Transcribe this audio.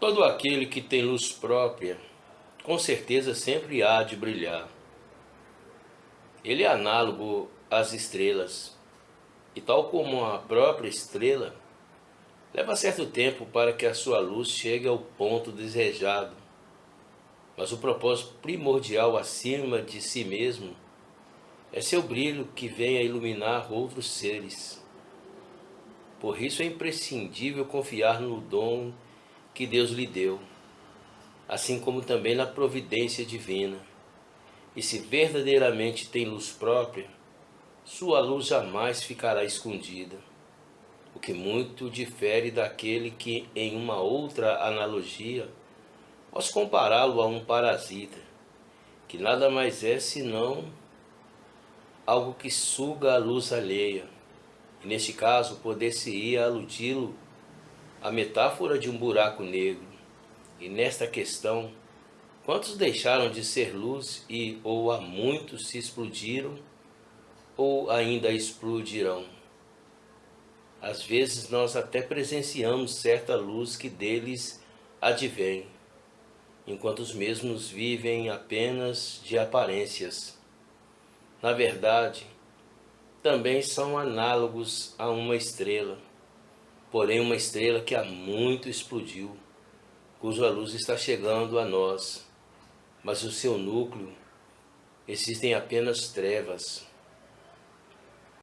Todo aquele que tem luz própria, com certeza sempre há de brilhar. Ele é análogo às estrelas, e tal como a própria estrela, leva certo tempo para que a sua luz chegue ao ponto desejado. Mas o propósito primordial acima de si mesmo é seu brilho que vem a iluminar outros seres. Por isso é imprescindível confiar no dom que Deus lhe deu, assim como também na providência divina. E se verdadeiramente tem luz própria, sua luz jamais ficará escondida, o que muito difere daquele que, em uma outra analogia, posso compará-lo a um parasita, que nada mais é senão algo que suga a luz alheia. E neste caso, poder-se-ia aludi-lo a metáfora de um buraco negro. E nesta questão, quantos deixaram de ser luz e ou há muitos se explodiram ou ainda explodirão? Às vezes nós até presenciamos certa luz que deles advém, enquanto os mesmos vivem apenas de aparências. Na verdade, também são análogos a uma estrela porém uma estrela que há muito explodiu, cuja luz está chegando a nós, mas o seu núcleo existem apenas trevas.